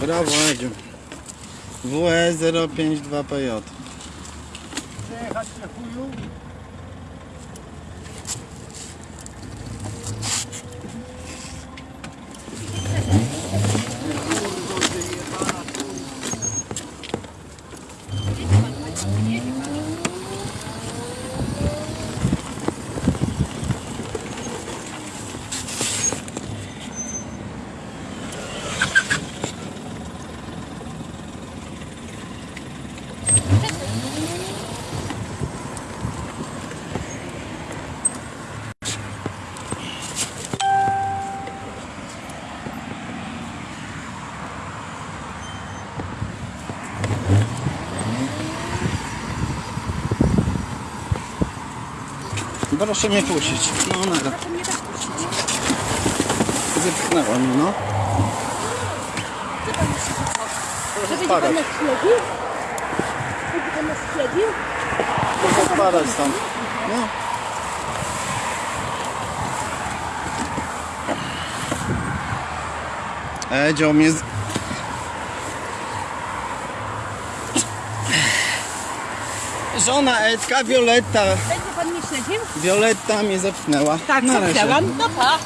Brawo Edziu. E WE 052PJ. Przejechać na chuju. Proszę mnie puścić. No nara. Proszę mnie no. Żeby spadać. pan nas śledził? Żeby pan nas śledził? Proszę spadać stąd. No. Edzio mnie z... Żona Edka, Violetta. Będzie pan śledził? Violetta mnie zepchnęła. Tak, Na razie. zapytałam. No pa.